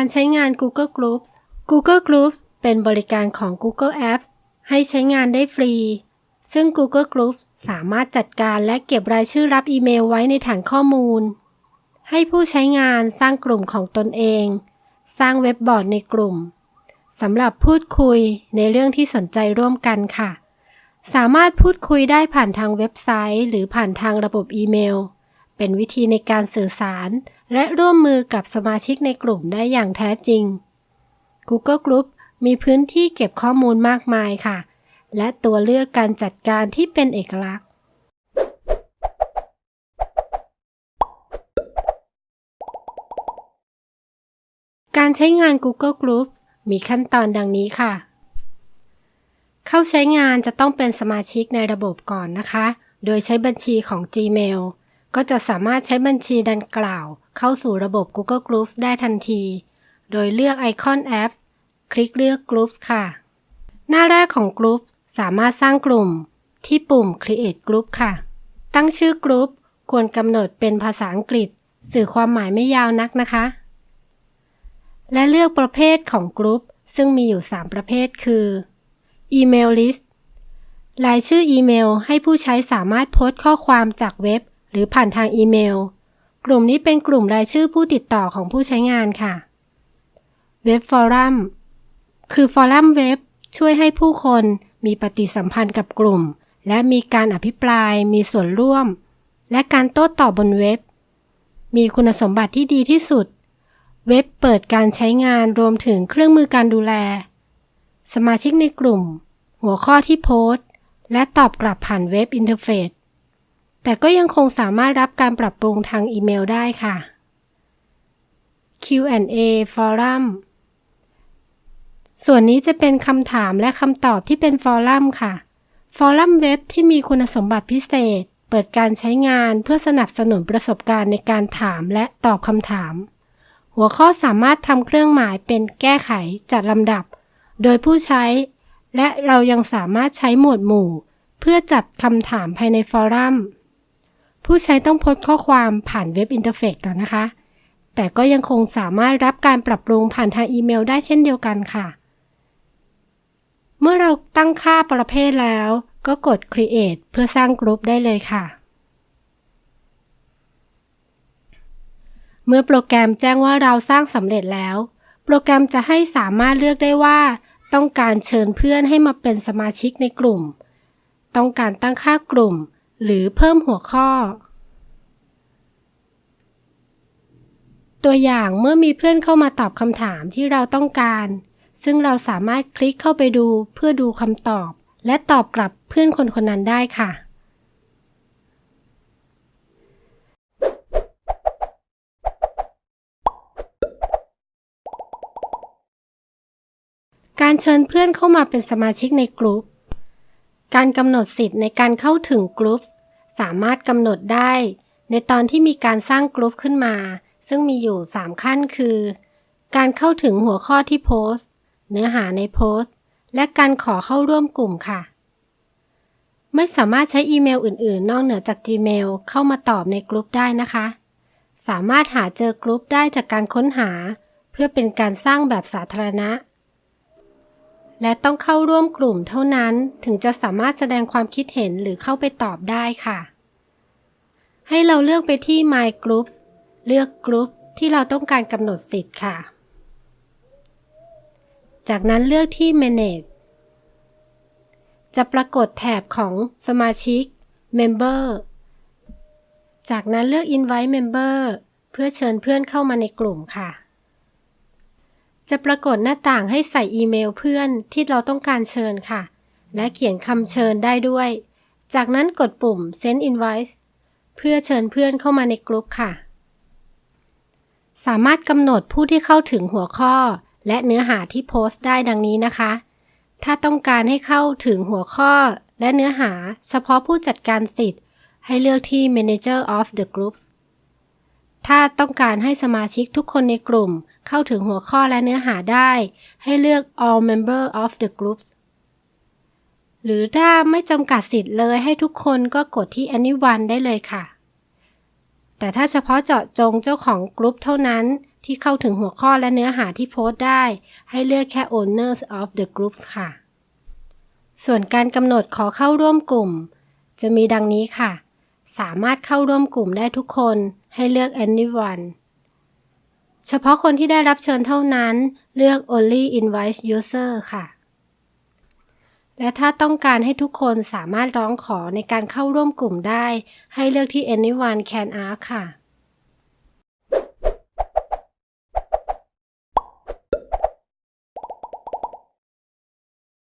การใช้งาน Google Groups Google Groups เป็นบริการของ Google Apps ให้ใช้งานได้ฟรี ซึ่ง Google Groups สามารถจัดการและเก็บรายชื่อรับอีเมลไว้ในฐานข้อมูล ให้ผู้ใช้งานสร้างกลุ่มของตนเอง สร้างเว็บบอร์ดในกลุ่มสำหรับพูดคุยในเรื่องที่สนใจร่วมกันค่ะ สามารถพูดคุยได้ผ่านทางเว็บไซต์ หรือผ่านทางระบบอีเมล เป็นวิธีในการสื่อสาร และร่วมมือกับสมาชิกในกลุ่มได้อย่างแท้จริง Google Group มีพื้นที่เก็บข้อมูลมากมายค่ะ และตัวเลือกการจัดการที่เป็นเอกลักษณ์ การใช้งาน Google Group มีขั้นตอนดังนี้ค่ะ เข้าใช้งานจะต้องเป็นสมาชิกในระบบก่อนนะคะ โดยใช้บัญชีของ Gmail ก็จะสามารถใช้บัญชีดังกล่าว เข้าสู่ระบบ Google Groups ได้ทันที โดยเลือกไอคอนแอปคลิกเลือก Groups ค่ะ หน้าแรกของ Group สามารถสร้างกลุ่มที่ปุ่ม Create Group ค่ะ ตั้งชื่อกลุ่มควรกำหนดเป็นภาษาอังกฤษ สื่อความหมายไม่ยาวนักนะคะ และเลือกประเภทของกลุ่มซึ่งมีอยู่ 3 ประเภทคือ Email List รายชื่ออีเมลให้ผู้ใช้สามารถโพสต์ข้อความจากเว็บ หรือผ่านทางอีเมล กลุ่มนี้เป็นกลุ่มรายชื่อผู้ติดต่อของผู้ใช้งานค่ะ เว็บฟอรัมคือฟอรัมเว็บช่วยให้ผู้คนมีปฏิสัมพันธ์กับกลุ่ม และมีการอภิปราย มีส่วนร่วม และการโต้ตอบบนเว็บ มีคุณสมบัติที่ดีที่สุด เว็บเปิดการใช้งานรวมถึงเครื่องมือการดูแล สมาชิกในกลุ่ม หัวข้อที่โพสต์ และตอบกลับผ่าน web interface แต่ก็ยังคงสามารถรับการปรับปรุงทางอีเมลได้ค่ะ Q&A Forum ส่วนนี้จะเป็นคำถามและคำตอบที่เป็น forum ค่ะ forum เว็บที่มีคุณสมบัติพิเศษ เปิดการใช้งานเพื่อสนับสนุนประสบการณ์ในการถามและตอบคำถาม หัวข้อสามารถทำเครื่องหมายเป็นแก้ไขจัดลำดับ โดยผู้ใช้ และเรายังสามารถใช้หมวดหมู่ เพื่อจัดคำถามภายในฟอรัม ผู้ใช้ต้องโพสต์ข้อความผ่านเว็บอินเทอร์เฟซก่อนนะคะ แต่ก็ยังคงสามารถรับการปรับปรุงผ่านทางอีเมลได้เช่นเดียวกันค่ะ เมื่อเราตั้งค่าประเภทแล้ว ก็กด Create เพื่อสร้างกลุ่มได้เลยค่ะ เมื่อโปรแกรมแจ้งว่าเราสร้างสำเร็จแล้ว โปรแกรมจะให้สามารถเลือกได้ว่าต้องการเชิญเพื่อนให้มาเป็นสมาชิกในกลุ่ม ต้องการตั้งค่ากลุ่ม หรือเพิ่มหัวข้อ ตัวอย่างเมื่อมีเพื่อนเข้ามาตอบคำถามที่เราต้องการ ซึ่งเราสามารถคลิกเข้าไปดูเพื่อดูคำตอบ และตอบกลับเพื่อนคนคนนั้นได้ค่ะการเชิญเพื่อนเข้ามาเป็นสมาชิกในกลุ่ม การกำหนดสิทธิ์ในการเข้าถึงกลุ่มสามารถกำหนดได้ ในตอนที่มีการสร้างกลุ่มขึ้นมา ซึ่งมีอยู่ 3 ขั้นคือ การเข้าถึงหัวข้อที่โพสต์ เนื้อหาในโพสต์ และการขอเข้าร่วมกลุ่มค่ะ ไม่สามารถใช้อีเมลอื่น ๆ นอกเหนือจาก Gmail เข้ามาตอบในกลุ่มได้นะคะ สามารถหาเจอกลุ่มได้จากการค้นหา เพื่อเป็นการสร้างแบบสาธารณะ และต้องเข้าร่วมกลุ่มเท่านั้นถึงจะสามารถแสดงความคิดเห็นหรือเข้าไปตอบได้ค่ะ ให้เราเลือกไปที่ My Groups เลือกกลุ่มที่เราต้องการกำหนดสิทธิ์ค่ะ จากนั้นเลือกที่ Manage จะปรากฏแถบของสมาชิก Member จากนั้นเลือก Invite Member เพื่อเชิญเพื่อนเข้ามาในกลุ่มค่ะ จะปรากฏหน้าต่างให้ใส่อีเมลเพื่อนที่เราต้องการเชิญค่ะ และเขียนคำเชิญได้ด้วย จากนั้นกดปุ่ม Send Invite เพื่อเชิญเพื่อนเข้ามาในกลุ่มค่ะ สามารถกำหนดผู้ที่เข้าถึงหัวข้อ และเนื้อหาที่โพสต์ได้ดังนี้นะคะ ถ้าต้องการให้เข้าถึงหัวข้อ และเนื้อหาเฉพาะผู้จัดการสิทธิ์ ให้เลือกที่ Manager of the Groups ถ้าต้องการให้สมาชิกทุกคนในกลุ่ม เข้าถึงหัวข้อและเนื้อหาได้ ให้เลือก All Member of the Groups หรือถ้าไม่จำกัดสิทธิ์เลยให้ทุกคนก็กดที่ Anyone ได้เลยค่ะ แต่ถ้าเฉพาะเจาะจงเจ้าของกลุ่มเท่านั้นที่เข้าถึงหัวข้อและเนื้อหาที่โพสต์ได้ ให้เลือกแค่ owners of the groups ค่ะ ส่วนการกำหนดขอเข้าร่วมกลุ่ม จะมีดังนี้ค่ะ สามารถเข้าร่วมกลุ่มได้ทุกคน ให้เลือก anyone เฉพาะคนที่ได้รับเชิญเท่านั้น เลือก only invite user ค่ะ และถ้าต้องการให้ทุกคนสามารถร้องขอในการเข้าร่วมกลุ่มได้ ให้เลือกที่ anyone can ask ค่ะ